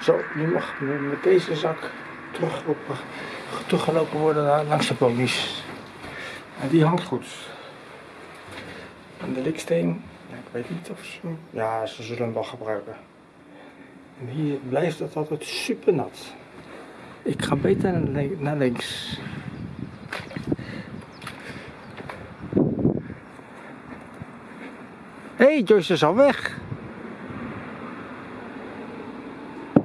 Zo, nu mag met deze zak teruggelopen, teruggelopen worden naar, langs de ponies. En die hangt goed. En de liksteen, ja, ik weet niet of ze, ja, ze zullen hem wel gebruiken. En hier blijft het altijd super nat. Ik ga beter naar links. Hé, hey, Joyce is al weg.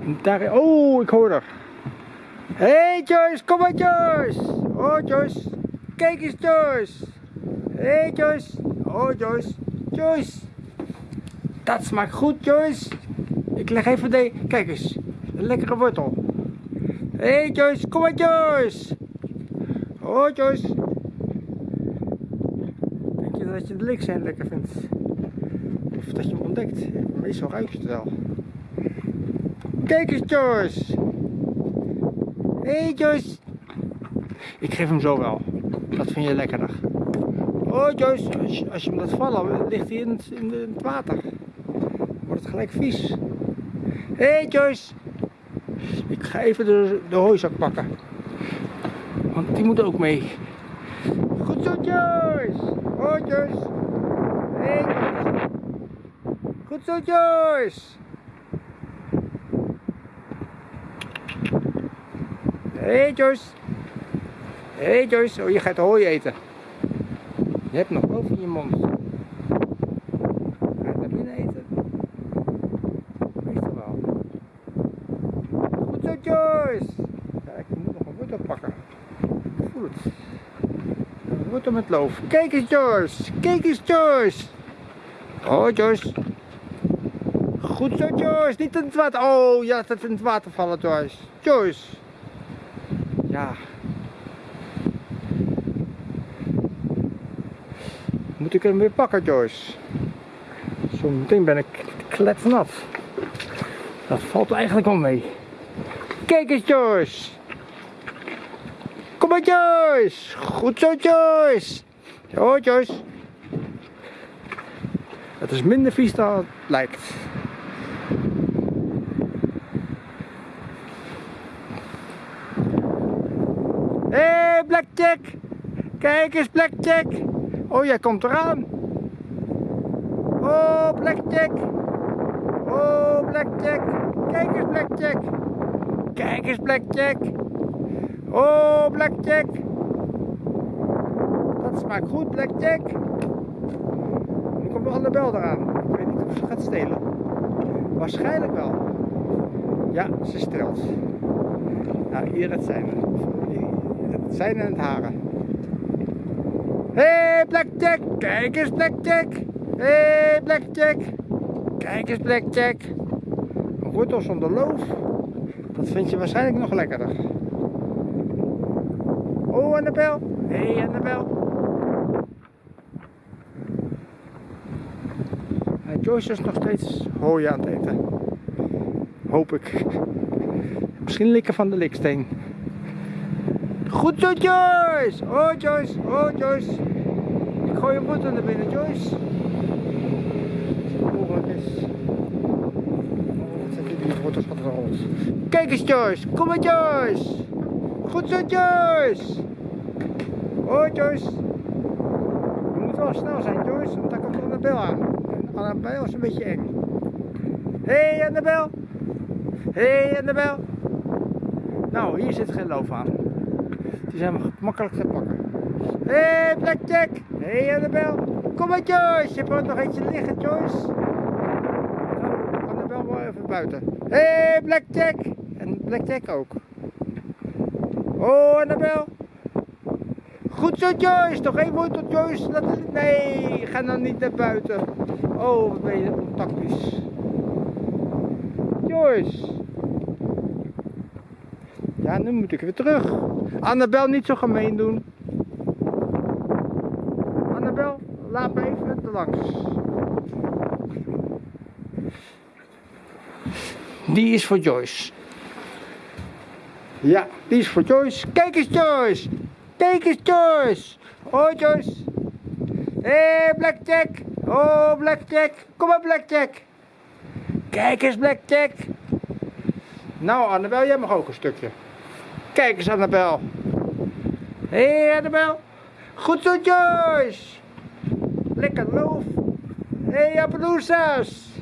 Daar, oh, ik hoor haar. Hé hey Joyce, kom maar Joyce. Oh Joyce, kijk eens Joyce. Hé hey Joyce, oh Joyce, Joyce. Dat smaakt goed Joyce. Ik leg even de, kijk eens, een lekkere wortel. Hé hey Joyce, kom maar Joyce. Oh Joyce. Denk je dat je de liksteen lekker vindt? Of dat je hem ontdekt? Meestal ruik je het wel. Kijk eens Joyce. Hé hey Joyce. Ik geef hem zo wel. Dat vind je lekkerder. Oh Joyce, als je, als je hem laat vallen, ligt hij in het, in, het water. Wordt het gelijk vies. Hé hey Joyce. Ik ga even de, de hooizak pakken. Want die moet ook mee. Goed zo Joyce. Oh Joyce. Hé hey, Joyce. Goed zo Joyce. Hey Joyce. Hé Joyce. Oh, je gaat hooi eten. Je hebt nog boven in je mond. Ga je naar binnen eten? Meestal wel. Goed zo Joyce. Ja, ik moet nog een wortel pakken. Het. Een wortel met loof. Kijk eens Joyce. Kijk eens Joyce. Oh Joyce. Goed zo Joyce. Niet in het water. Oh, ja, het in het water vallen Joyce. Joyce. Ja. Moet ik hem weer pakken, Joyce? Zo meteen ben ik kletsnat. Dat valt eigenlijk wel mee. Kijk eens, Joyce. Kom maar, Joyce. Goed zo, Joyce. Zo, Joyce. Het is minder vies dan het lijkt. Hé, hey, Blackjack! Kijk eens, Blackjack! Oh, jij komt eraan! Oh, Blackjack! Oh, Blackjack! Kijk eens, Blackjack! Kijk eens, Blackjack! Oh, Blackjack! Dat smaakt goed, Blackjack! Nu komt Annabel eraan. Ik weet niet of ze gaat stelen. Waarschijnlijk wel. Ja, ze stelt. Nou, hier het zijn. Het zijn en het haren. Hé, hey, Blackjack! Kijk eens, Blackjack! Hé, hey, Blackjack! Kijk eens, Blackjack! Een wortel zonder loof. Dat vind je waarschijnlijk nog lekkerder. Oh, Annabel! Hé, hey, Annabel! Joyce is nog steeds hooi aan het eten. Hoop ik. Misschien likken van de liksteen. Goed zo, Joyce! Oh, Joyce! Oh, Joyce! Ik gooi je wortel naar binnen, Joyce. Oh? Kijk eens, Joyce! Kom maar, Joyce! Goed zo, Joyce! Oh, Joyce! Je moet wel snel zijn, Joyce, want daar komt Annabel aan. En Annabel is een beetje eng. Hé, hey, Annabel! Hé, hey, Annabel! Nou, hier zit geen loof aan. Die zijn makkelijk te pakken. Hé, hey, Blackjack! Hé, hey, Annabel! Kom maar, Joyce! Je hebt nog eentje liggen, Joyce. Nou, Annabel wel even buiten. Hé, hey, Blackjack! En Blackjack ook. Oh, Annabel! Goed zo, Joyce! Nog één woord tot Joyce. Nee, ga dan niet naar buiten. Oh, wat ben je ontactisch. Joyce! Ja, nu moet ik weer terug. Annabel, niet zo gemeen doen. Annabel, laat me even te langs. Die is voor Joyce. Ja, die is voor Joyce. Kijk eens, Joyce. Kijk eens, Joyce. Oh, Joyce. Hé, hey, Blackjack. Oh, Blackjack. Kom maar, Blackjack. Kijk eens, Blackjack. Nou Annabel, jij mag ook een stukje. Kijk eens Annabel. Hé hey, Annabel. Goed zo Joyce. Lekker loof. Hé hey, Appaloosas.